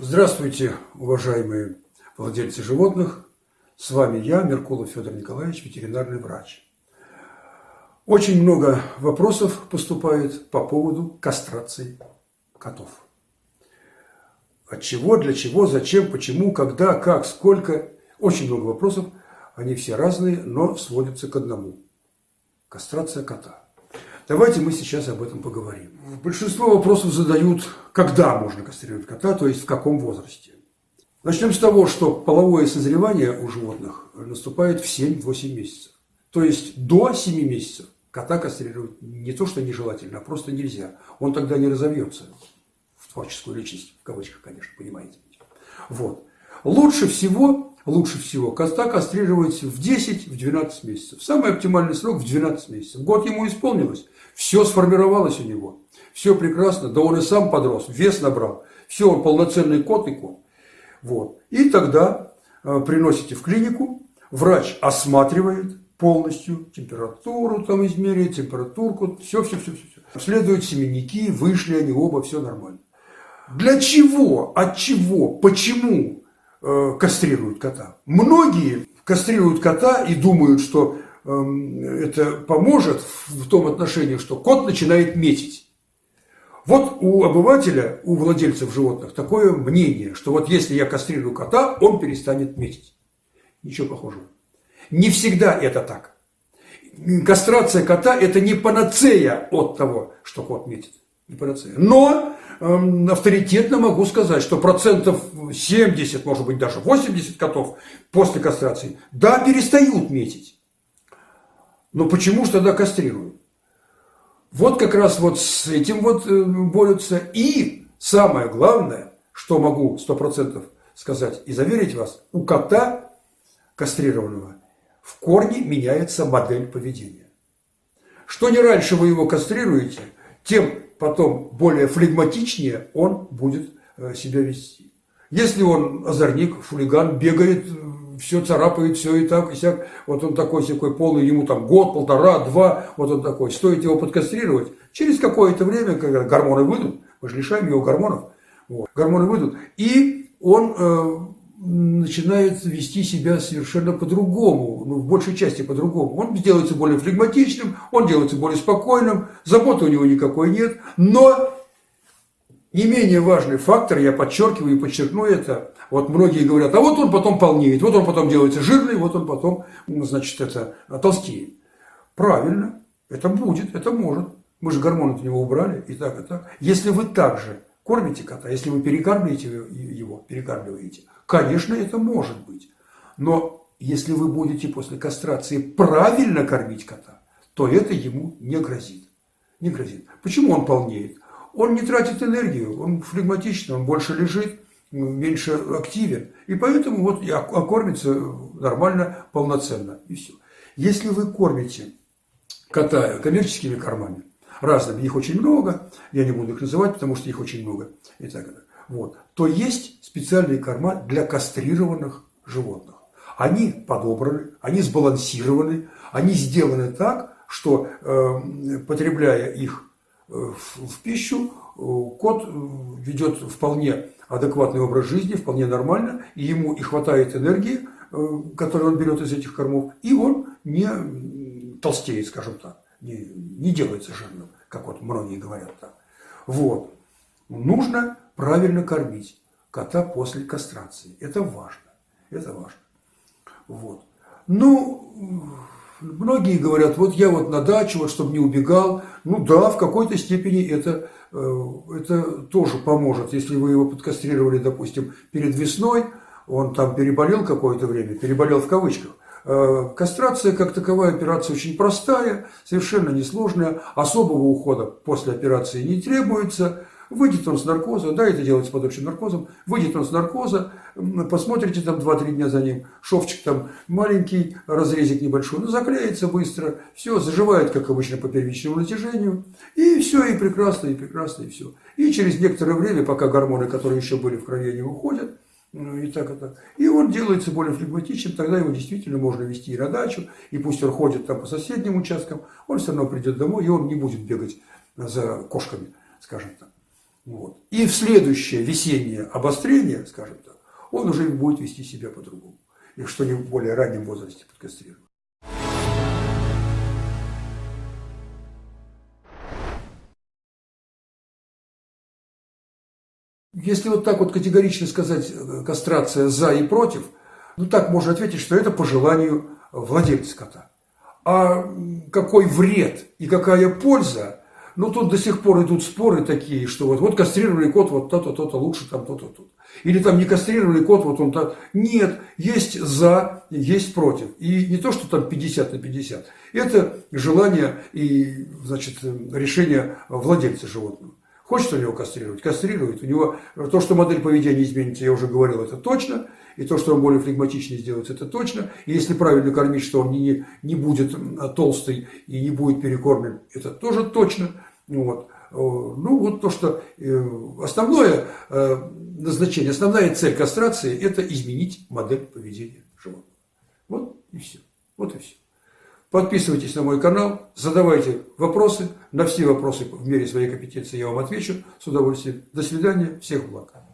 Здравствуйте, уважаемые владельцы животных. С вами я, Меркулов Федор Николаевич, ветеринарный врач. Очень много вопросов поступает по поводу кастрации котов. От чего, для чего, зачем, почему, когда, как, сколько. Очень много вопросов. Они все разные, но сводятся к одному. Кастрация кота. Давайте мы сейчас об этом поговорим. Большинство вопросов задают, когда можно кастрировать кота, то есть в каком возрасте. Начнем с того, что половое созревание у животных наступает в 7-8 месяцев. То есть до 7 месяцев кота кастрировать не то, что нежелательно, а просто нельзя. Он тогда не разовьется в творческую личность, в кавычках, конечно, понимаете. Вот. Лучше всего лучше всего кота кастрировать в 10-12 месяцев. Самый оптимальный срок в 12 месяцев. Год ему исполнилось, все сформировалось у него, все прекрасно, да он и сам подрос, вес набрал, все, он полноценный кот и кот. Вот. И тогда э, приносите в клинику, врач осматривает полностью температуру, там измеряет температурку, все, все, все. все. Следуют семенники, вышли они оба, все нормально. Для чего, от чего, почему Э, кастрируют кота. Многие кастрируют кота и думают, что эм, это поможет в том отношении, что кот начинает метить. Вот у обывателя, у владельцев животных такое мнение, что вот если я кастрирую кота, он перестанет метить. Ничего похожего. Не всегда это так. Кастрация кота – это не панацея от того, что кот метит. Не панацея. Но авторитетно могу сказать, что процентов 70, может быть даже 80 котов после кастрации, да, перестают метить. Но почему же тогда кастрируют? Вот как раз вот с этим вот э, борются. И самое главное, что могу 100% сказать и заверить вас, у кота кастрированного в корне меняется модель поведения. Что не раньше вы его кастрируете, тем потом более флегматичнее он будет э, себя вести. Если он озорник, хулиган, бегает, все царапает, все и так, и сяк, вот он такой такой полный, ему там год, полтора, два, вот он такой, стоит его подкастрировать, через какое-то время, когда гормоны выйдут, мы же лишаем его гормонов, вот, гормоны выйдут, и он э, начинает вести себя совершенно по-другому, ну, в большей части по-другому. Он делается более флегматичным, он делается более спокойным, заботы у него никакой нет, но не менее важный фактор, я подчеркиваю и подчеркну это, вот многие говорят, а вот он потом полнеет, вот он потом делается жирный, вот он потом, значит, это толстеет. Правильно, это будет, это может. Мы же гормоны от него убрали, и так, и так. Если вы также кормите кота, если вы перекармливаете его, перекармливаете, конечно, это может быть. Но если вы будете после кастрации правильно кормить кота, то это ему не грозит. Не грозит. Почему он полнеет? Он не тратит энергию, он флегматичный, он больше лежит, меньше активен. И поэтому вот и окормится нормально, полноценно. И все. Если вы кормите кота коммерческими кормами, разными, их очень много, я не буду их называть, потому что их очень много, и так далее, вот, то есть специальные корма для кастрированных животных. Они подобраны, они сбалансированы, они сделаны так, что, э, потребляя их э, в, в пищу, э, кот э, ведет вполне адекватный образ жизни, вполне нормально, и ему и хватает энергии, которую он берет из этих кормов, и он не толстеет, скажем так не, не делается жирным, как вот многие говорят так. Вот. Нужно правильно кормить кота после кастрации. Это важно. Это важно. Вот. Ну, многие говорят, вот я вот на дачу, вот чтобы не убегал. Ну да, в какой-то степени это, э, это тоже поможет. Если вы его подкастрировали, допустим, перед весной, он там переболел какое-то время, переболел в кавычках, кастрация как таковая операция очень простая, совершенно несложная, особого ухода после операции не требуется. Выйдет он с наркоза, да, это делается под общим наркозом, выйдет он с наркоза, посмотрите там 2-3 дня за ним, шовчик там маленький, разрезик небольшой, но заклеится быстро, все, заживает, как обычно, по первичному натяжению, и все, и прекрасно, и прекрасно, и все. И через некоторое время, пока гормоны, которые еще были в крови, не уходят, ну, и так, и так. И он делается более флегматичным, тогда его действительно можно вести и на дачу, и пусть он ходит там по соседним участкам, он все равно придет домой, и он не будет бегать за кошками, скажем так. Вот. И в следующее весеннее обострение, скажем так, он уже будет вести себя по-другому. И в более раннем возрасте подкастрирован. Если вот так вот категорично сказать э, кастрация за и против, ну так можно ответить, что это по желанию владельца кота. А какой вред и какая польза, ну тут до сих пор идут споры такие, что вот, вот кастрировали кот, вот то-то, то-то лучше, там то-то, то-то. Или там не кастрировали кот, вот он так. Нет, есть за, есть против. И не то, что там 50 на 50. Это желание и, значит, решение владельца животного. Хочет у него кастрировать, кастрирует. У него то, что модель поведения изменится, я уже говорил, это точно. И то, что он более флегматичнее сделается, это точно. И если правильно кормить, что он не, не будет толстый и не будет перекормлен, это тоже точно. Вот. Ну, вот то, что э, основное э, назначение, основная цель кастрации – это изменить модель поведения животного. Вот и все. Вот и все. Подписывайтесь на мой канал, задавайте вопросы. На все вопросы в мере своей компетенции я вам отвечу с удовольствием. До свидания, всех благ.